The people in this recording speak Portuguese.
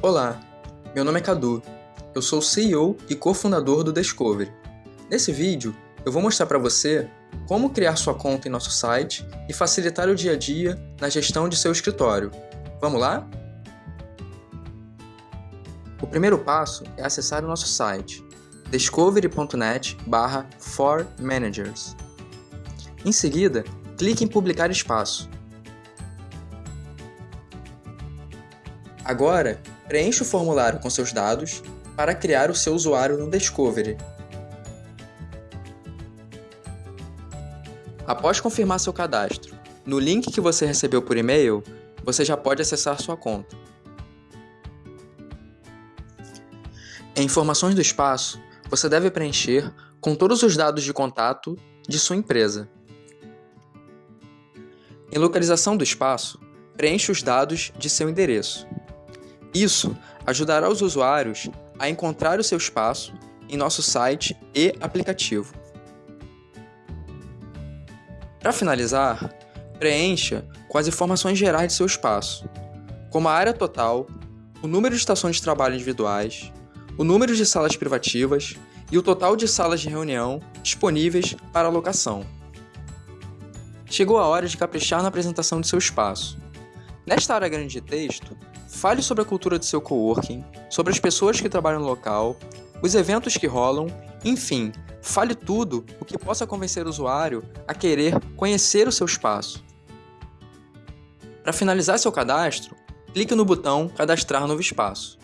Olá, meu nome é Cadu. Eu sou CEO e cofundador do Discovery. Nesse vídeo, eu vou mostrar para você como criar sua conta em nosso site e facilitar o dia a dia na gestão de seu escritório. Vamos lá? O primeiro passo é acessar o nosso site discovery.net for managers. Em seguida, clique em publicar espaço. Agora, preencha o formulário com seus dados para criar o seu usuário no Discovery. Após confirmar seu cadastro, no link que você recebeu por e-mail, você já pode acessar sua conta. Em informações do espaço, você deve preencher com todos os dados de contato de sua empresa. Em localização do espaço, preencha os dados de seu endereço. Isso ajudará os usuários a encontrar o seu espaço em nosso site e aplicativo. Para finalizar, preencha com as informações gerais de seu espaço, como a área total, o número de estações de trabalho individuais, o número de salas privativas e o total de salas de reunião disponíveis para alocação. Chegou a hora de caprichar na apresentação de seu espaço. Nesta área grande de texto, Fale sobre a cultura do seu coworking, sobre as pessoas que trabalham no local, os eventos que rolam, enfim, fale tudo o que possa convencer o usuário a querer conhecer o seu espaço. Para finalizar seu cadastro, clique no botão Cadastrar novo espaço.